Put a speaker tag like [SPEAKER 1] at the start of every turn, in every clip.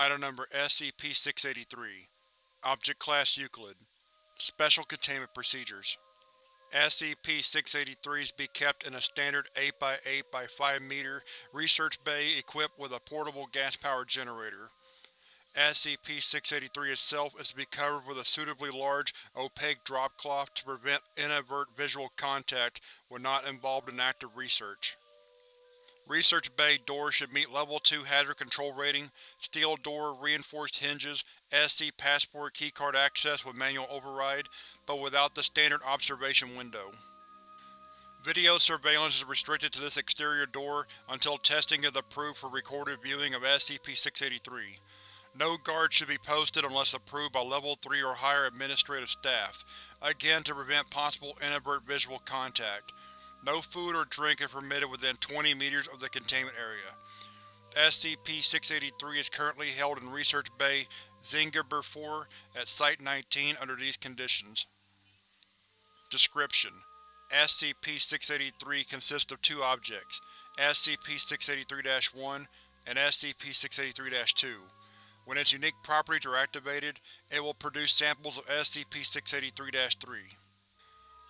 [SPEAKER 1] Item Number SCP-683 Object Class Euclid Special Containment Procedures SCP-683 is to be kept in a standard 8x8x5 m research bay equipped with a portable gas-powered generator. SCP-683 itself is to be covered with a suitably large, opaque drop cloth to prevent inadvertent visual contact when not involved in active research. Research Bay doors should meet Level 2 Hazard Control Rating, steel door, reinforced hinges, SC Passport keycard access with manual override, but without the standard observation window. Video surveillance is restricted to this exterior door until testing is approved for recorded viewing of SCP-683. No guards should be posted unless approved by Level 3 or higher administrative staff, again to prevent possible inadvertent visual contact. No food or drink is permitted within 20 meters of the containment area. SCP-683 is currently held in Research Bay Zingiber 4 at Site-19 under these conditions. Description: SCP-683 consists of two objects, SCP-683-1 and SCP-683-2. When its unique properties are activated, it will produce samples of SCP-683-3.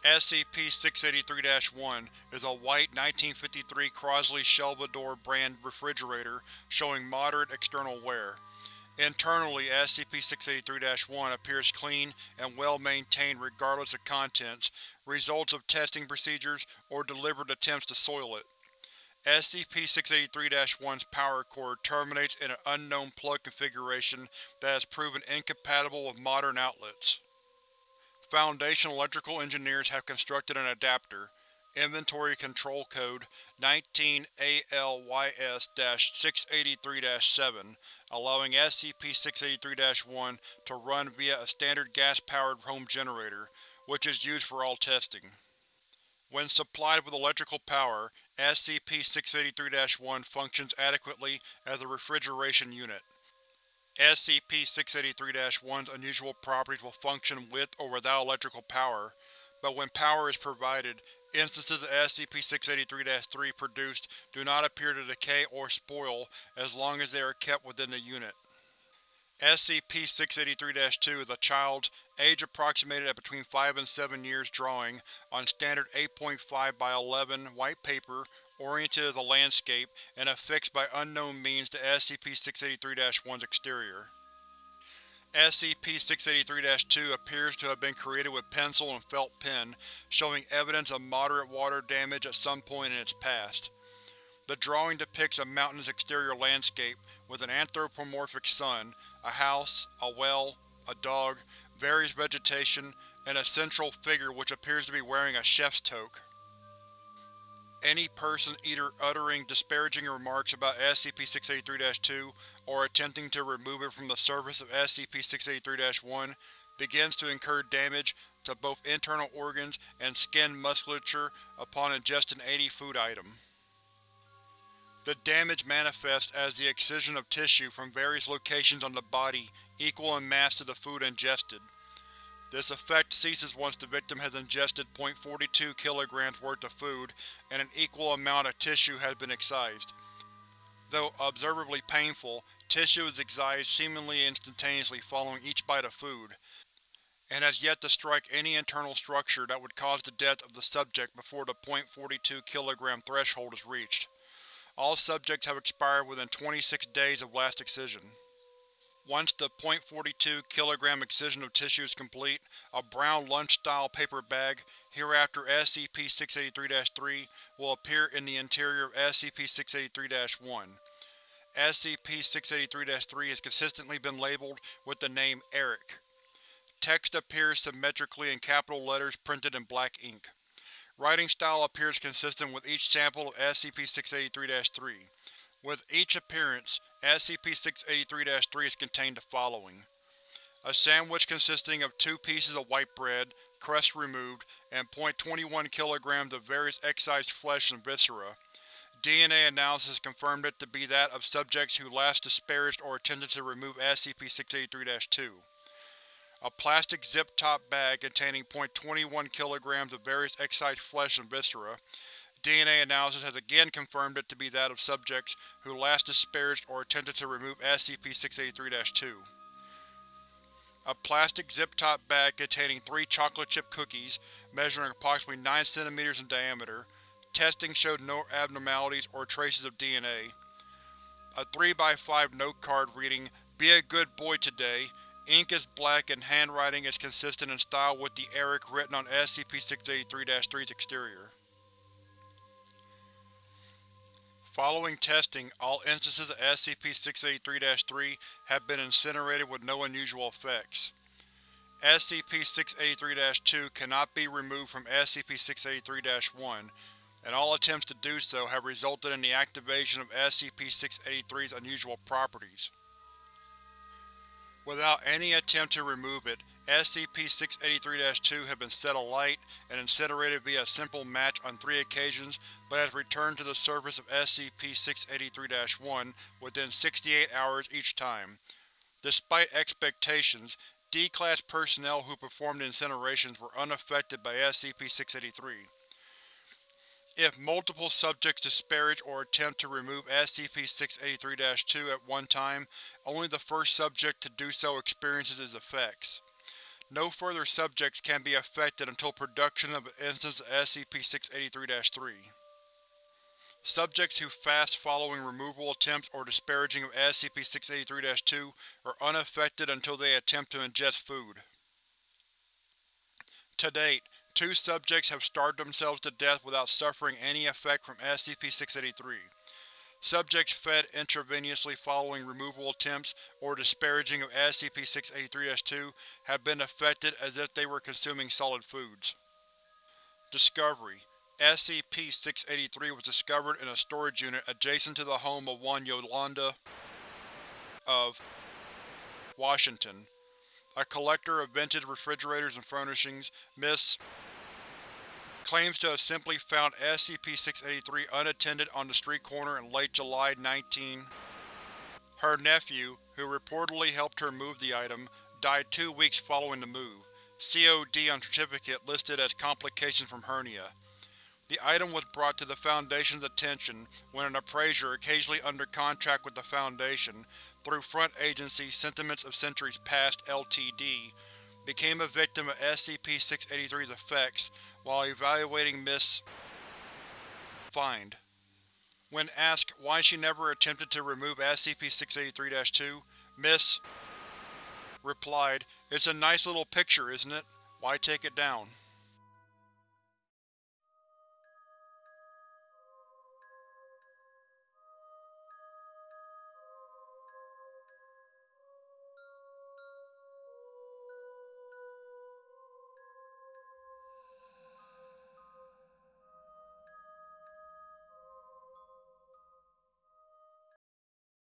[SPEAKER 1] SCP-683-1 is a white 1953 Crosley Shelvador brand refrigerator showing moderate external wear. Internally, SCP-683-1 appears clean and well-maintained regardless of contents, results of testing procedures, or deliberate attempts to soil it. SCP-683-1's power cord terminates in an unknown plug configuration that has proven incompatible with modern outlets. Foundation electrical engineers have constructed an adapter, Inventory Control Code 19-ALYS-683-7, allowing SCP-683-1 to run via a standard gas-powered home generator, which is used for all testing. When supplied with electrical power, SCP-683-1 functions adequately as a refrigeration unit. SCP-683-1's unusual properties will function with or without electrical power, but when power is provided, instances of SCP-683-3 produced do not appear to decay or spoil as long as they are kept within the unit. SCP-683-2 is a child's, age approximated at between 5 and 7 years drawing, on standard 8.5 by 11 white paper oriented as a landscape and affixed by unknown means to SCP-683-1's exterior. SCP-683-2 appears to have been created with pencil and felt pen, showing evidence of moderate water damage at some point in its past. The drawing depicts a mountainous exterior landscape with an anthropomorphic sun, a house, a well, a dog, various vegetation, and a central figure which appears to be wearing a chef's toque. Any person either uttering disparaging remarks about SCP-683-2 or attempting to remove it from the surface of SCP-683-1 begins to incur damage to both internal organs and skin musculature upon ingesting any food item. The damage manifests as the excision of tissue from various locations on the body equal in mass to the food ingested. This effect ceases once the victim has ingested 0.42 kg worth of food and an equal amount of tissue has been excised. Though observably painful, tissue is excised seemingly instantaneously following each bite of food, and has yet to strike any internal structure that would cause the death of the subject before the 0.42 kg threshold is reached. All subjects have expired within 26 days of last excision. Once the .42 kg excision of tissue is complete, a brown lunch-style paper bag, hereafter SCP-683-3, will appear in the interior of SCP-683-1. SCP-683-3 has consistently been labeled with the name Eric. Text appears symmetrically in capital letters printed in black ink. Writing style appears consistent with each sample of SCP-683-3. With each appearance, SCP-683-3 has contained the following. A sandwich consisting of two pieces of white bread, crust removed, and 0.21 kg of various excised flesh and viscera. DNA analysis confirmed it to be that of subjects who last disparaged or attempted to remove SCP-683-2. A plastic zip-top bag containing 0.21 kg of various excised flesh and viscera, DNA analysis has again confirmed it to be that of subjects who last disparaged or attempted to remove SCP-683-2. A plastic zip-top bag containing three chocolate chip cookies, measuring approximately 9 cm in diameter. Testing showed no abnormalities or traces of DNA. A 3x5 note card reading, Be a good boy today. Ink is black and handwriting is consistent in style with the Eric written on SCP-683-3's exterior. Following testing, all instances of SCP-683-3 have been incinerated with no unusual effects. SCP-683-2 cannot be removed from SCP-683-1, and all attempts to do so have resulted in the activation of SCP-683's unusual properties. Without any attempt to remove it, SCP-683-2 has been set alight and incinerated via a simple match on three occasions but has returned to the surface of SCP-683-1 within 68 hours each time. Despite expectations, D-Class personnel who performed incinerations were unaffected by SCP-683. If multiple subjects disparage or attempt to remove SCP-683-2 at one time, only the first subject to do so experiences its effects. No further subjects can be affected until production of an instance of SCP-683-3. Subjects who fast following removal attempts or disparaging of SCP-683-2 are unaffected until they attempt to ingest food. To date, Two subjects have starved themselves to death without suffering any effect from SCP-683. Subjects fed intravenously following removal attempts or disparaging of SCP-683-2 have been affected as if they were consuming solid foods. Discovery: SCP-683 was discovered in a storage unit adjacent to the home of one Yolanda of Washington. A collector of vintage refrigerators and furnishings, Miss claims to have simply found SCP-683 unattended on the street corner in late July 19. Her nephew, who reportedly helped her move the item, died two weeks following the move. COD on certificate listed as complications from hernia. The item was brought to the Foundation's attention when an appraiser occasionally under contract with the Foundation, through front agency Sentiments of Centuries Past Ltd., became a victim of SCP-683's effects while evaluating Miss Find. When asked why she never attempted to remove SCP-683-2, Miss replied, It's a nice little picture, isn't it? Why take it down?